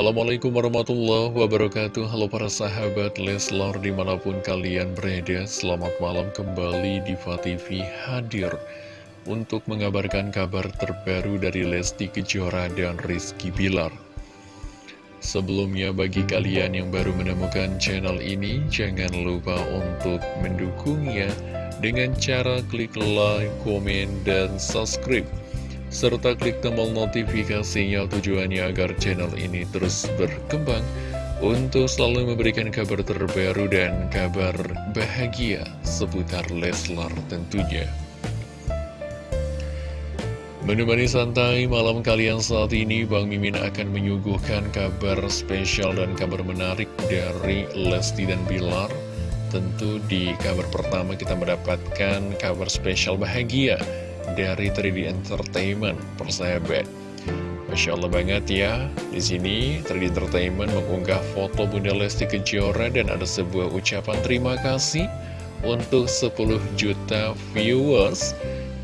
Assalamualaikum warahmatullahi wabarakatuh. Halo para sahabat Leslar di mana pun kalian berada Selamat malam kembali di TV hadir Untuk mengabarkan kabar terbaru dari Lesti Kejora dan Rizky Bilar. Sebelumnya bagi kalian yang baru menemukan channel ini Jangan lupa untuk mendukungnya Dengan cara klik like, komen, dan subscribe serta klik tombol notifikasinya tujuannya agar channel ini terus berkembang untuk selalu memberikan kabar terbaru dan kabar bahagia seputar Leslar tentunya. Menemani santai malam kalian saat ini, Bang Mimin akan menyuguhkan kabar spesial dan kabar menarik dari Lesti dan Bilar. Tentu di kabar pertama kita mendapatkan kabar spesial bahagia dari 3D Entertainment persahabat. Masya Allah banget ya di sini 3D Entertainment mengunggah foto Bunda Lesti Kejora dan ada sebuah ucapan terima kasih untuk 10 juta viewers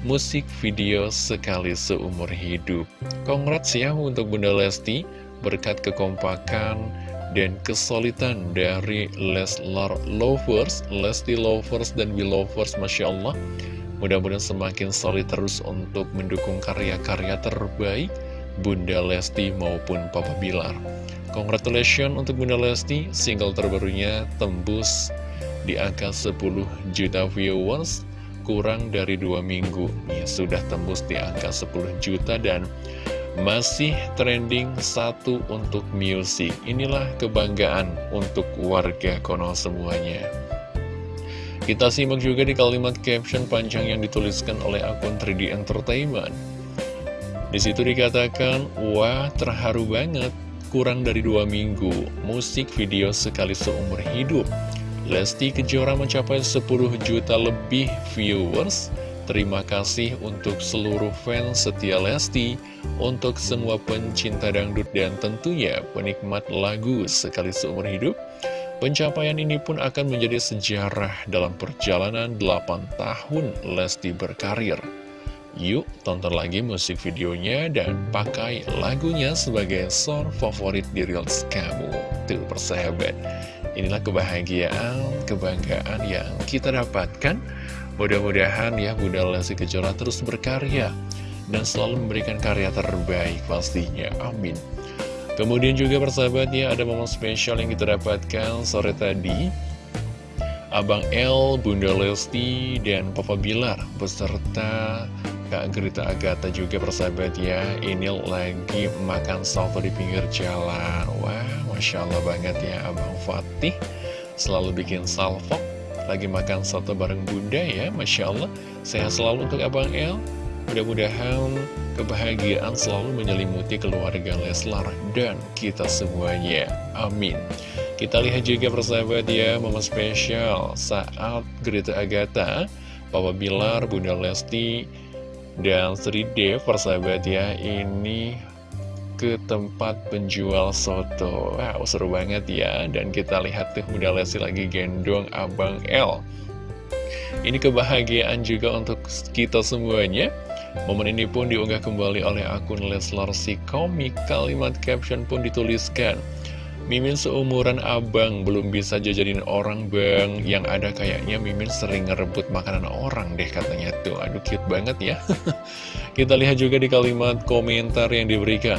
musik video sekali seumur hidup. Congrats ya untuk Bunda Lesti berkat kekompakan dan kesulitan dari Leslar Lovers, Lesti Lovers, dan Belovers Masya Allah Mudah-mudahan semakin solid terus untuk mendukung karya-karya terbaik Bunda Lesti maupun Papa Bilar. Congratulations untuk Bunda Lesti, single terbarunya tembus di angka 10 juta viewers, kurang dari dua minggu. Ya, sudah tembus di angka 10 juta dan masih trending satu untuk music. Inilah kebanggaan untuk warga kono semuanya. Kita simak juga di kalimat caption panjang yang dituliskan oleh akun 3D Entertainment. Di situ dikatakan, wah terharu banget, kurang dari dua minggu, musik video sekali seumur hidup. Lesti Kejora mencapai 10 juta lebih viewers. Terima kasih untuk seluruh fans setia Lesti, untuk semua pencinta dangdut dan tentunya penikmat lagu sekali seumur hidup. Pencapaian ini pun akan menjadi sejarah dalam perjalanan 8 tahun Lesti berkarir. Yuk tonton lagi musik videonya dan pakai lagunya sebagai song favorit di Reels kamu. Tuh persahabat, inilah kebahagiaan, kebanggaan yang kita dapatkan. Mudah-mudahan ya Bunda Lesti Kejora terus berkarya dan selalu memberikan karya terbaik pastinya. Amin. Kemudian juga persahabatnya ada momen spesial yang kita dapatkan sore tadi. Abang L, Bunda Lesti, dan Papa Bilar beserta Kak Gerita Agatha juga persahabat ya Ini lagi makan soto di pinggir jalan. Wah, Masya Allah banget ya Abang Fatih. Selalu bikin salvo Lagi makan soto bareng Bunda ya Masya Allah Sehat selalu untuk Abang L Mudah-mudahan kebahagiaan selalu menyelimuti keluarga Leslar dan kita semuanya. Amin. Kita lihat juga persahabat ya, momen spesial saat Greta Agatha, Papa Bilar, Bunda Lesti, dan Sri Dev persahabat ya, ini ke tempat penjual soto. Wow, seru banget ya. Dan kita lihat tuh Bunda Lesti lagi gendong Abang L. Ini kebahagiaan juga untuk kita semuanya. Momen ini pun diunggah kembali oleh akun Leslar si komik. Kalimat caption pun dituliskan. Mimin seumuran abang belum bisa jajanin orang bang Yang ada kayaknya Mimin sering ngerebut makanan orang deh katanya tuh Aduh cute banget ya Kita lihat juga di kalimat komentar yang diberikan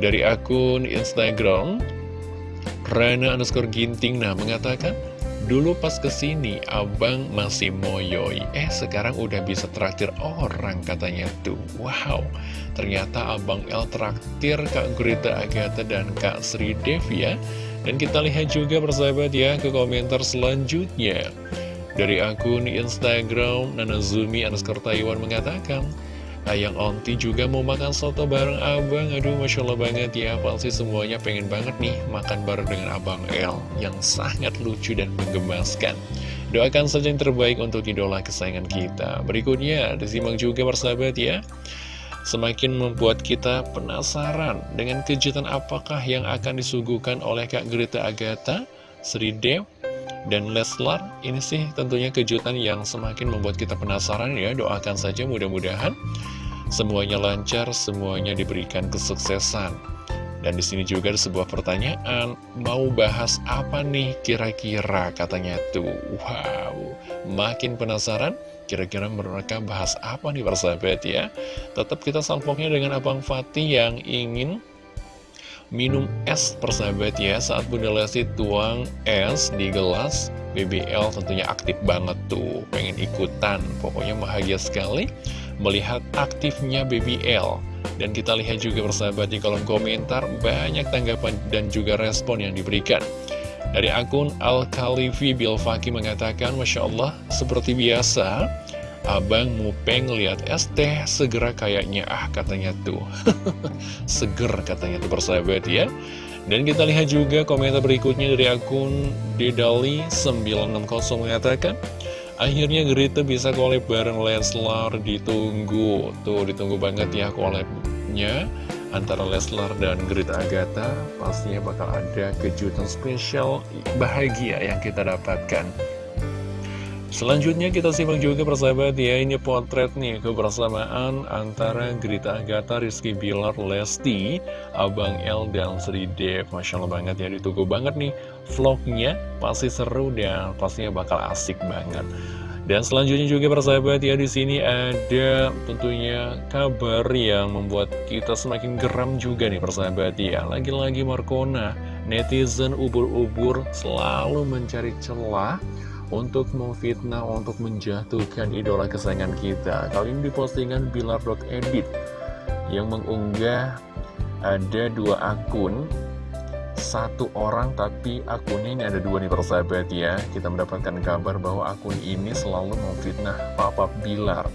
Dari akun Instagram Rana underscore ginting nah mengatakan Dulu pas ke sini, abang masih moyoi. Eh, sekarang udah bisa traktir orang katanya tuh. Wow, ternyata abang El traktir Kak Gurita Agatha dan Kak Sri Dev ya. Dan kita lihat juga persahabat ya ke komentar selanjutnya. Dari akun Instagram, Nanazumi underscore Taiwan mengatakan, Ayang Onti juga mau makan soto bareng abang. Aduh Masya Allah banget ya. Pasti semuanya pengen banget nih Makan bareng dengan abang El Yang sangat lucu dan menggemaskan. Doakan saja yang terbaik untuk idola kesayangan kita. Berikutnya disimak juga persahabat ya. Semakin membuat kita penasaran Dengan kejutan apakah yang akan disuguhkan oleh Kak Greta Agatha Sri Dev dan Leslar ini sih tentunya kejutan yang semakin membuat kita penasaran ya doakan saja mudah-mudahan semuanya lancar semuanya diberikan kesuksesan Dan di sini juga ada sebuah pertanyaan, mau bahas apa nih kira-kira katanya tuh. Wow, makin penasaran? Kira-kira mereka bahas apa nih persahabat ya? Tetap kita salpoknya dengan Abang Fatih yang ingin minum es persahabat ya Saat Bunda Lesti tuang es di gelas. BBL tentunya aktif banget tuh Pengen ikutan Pokoknya bahagia sekali melihat aktifnya BBL Dan kita lihat juga persahabat di kolom komentar Banyak tanggapan dan juga respon yang diberikan. Dari akun Al-Khalifi Bilfaki mengatakan, Masya Allah, seperti biasa, Abang Mupeng lihat es teh segera kayaknya ah katanya tuh. Seger katanya tuh persahabat ya. Dan kita lihat juga komentar berikutnya dari akun Dedali960 mengatakan Akhirnya Grita bisa collab bareng Leslar ditunggu. Tuh ditunggu banget ya collabnya. Antara Leslar dan Grita Agatha Pastinya bakal ada kejutan spesial bahagia yang kita dapatkan Selanjutnya kita simak juga persahabat ya Ini potret nih kebersamaan antara Grita Agatha, Rizky Bilar, Lesti Abang L dan Sri Dev Masya Allah banget ya ditunggu banget nih vlognya Pasti seru dan pastinya bakal asik banget dan selanjutnya juga persahabat ya di sini ada tentunya kabar yang membuat kita semakin geram juga nih persahabat ya. Lagi-lagi Markona, netizen ubur-ubur selalu mencari celah untuk memfitnah, untuk menjatuhkan idola kesayangan kita. Kali ini di postingan Bilar.edit yang mengunggah ada dua akun, satu orang tapi akunnya ini ada dua nih persahabat ya. Kita mendapatkan kabar bahwa akun ini selalu memfitnah Papa Bilar.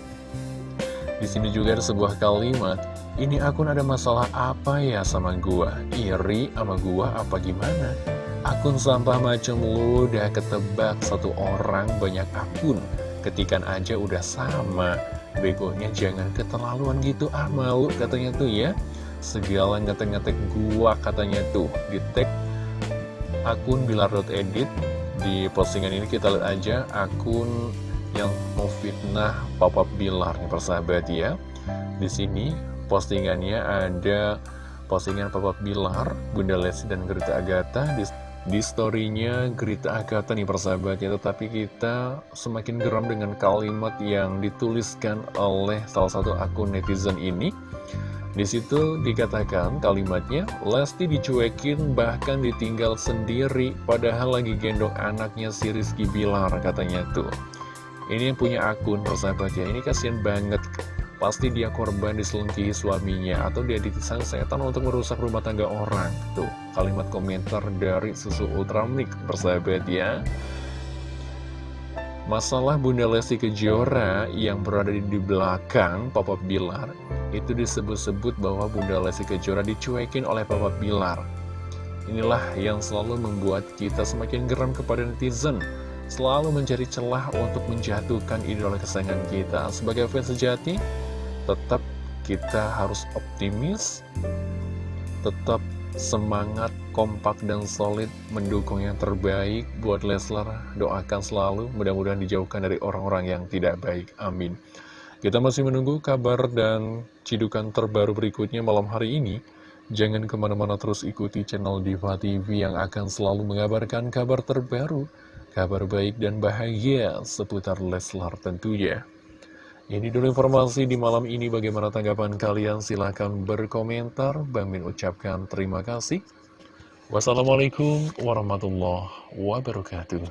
Di sini juga ada sebuah kalimat, ini akun ada masalah apa ya sama gua? Iri sama gua apa gimana? Akun sampah macam lu udah ketebak satu orang banyak akun. Ketikan aja udah sama. Begonya jangan keterlaluan gitu ah malu katanya tuh ya. Segala ngetek-ngetek gua katanya tuh. Di tag akun bilar.edit Di postingan ini kita lihat aja akun yang mau fitnah Papa Bilar nih persahabat ya. Di sini postingannya ada postingan Papa Bilar, Bunda Lesti dan Gerita Agatha. Di di storynya Grita Agatha nih persahabatnya. Tetapi kita semakin geram dengan kalimat yang dituliskan oleh salah satu akun netizen ini. Di situ dikatakan kalimatnya, Lesti dicuekin bahkan ditinggal sendiri padahal lagi gendong anaknya si Rizky Bilar katanya tuh. Ini yang punya akun persahabat ya, ini kasihan banget. Pasti dia korban diselengkihi suaminya Atau dia ditisang setan untuk merusak rumah tangga orang Tuh, kalimat komentar dari Susu Ultramik Persahabat ya. Masalah Bunda Lesti Kejora yang berada di belakang Papa Bilar Itu disebut-sebut bahwa Bunda Lesti Kejora dicuekin oleh Papa Bilar. Inilah yang selalu membuat kita semakin geram kepada netizen Selalu mencari celah untuk menjatuhkan idola kesayangan kita. Sebagai fans sejati tetap kita harus optimis, tetap semangat, kompak, dan solid mendukung yang terbaik buat Leslar. Doakan selalu, mudah-mudahan dijauhkan dari orang-orang yang tidak baik. Amin. Kita masih menunggu kabar dan cidukan terbaru berikutnya malam hari ini. Jangan ke mana-mana terus ikuti channel Diva TV yang akan selalu mengabarkan kabar terbaru, kabar baik dan bahagia seputar Leslar tentunya. Ini dulu informasi di malam ini. Bagaimana tanggapan kalian? Silahkan berkomentar. Bang Min ucapkan terima kasih. Wassalamualaikum warahmatullahi wabarakatuh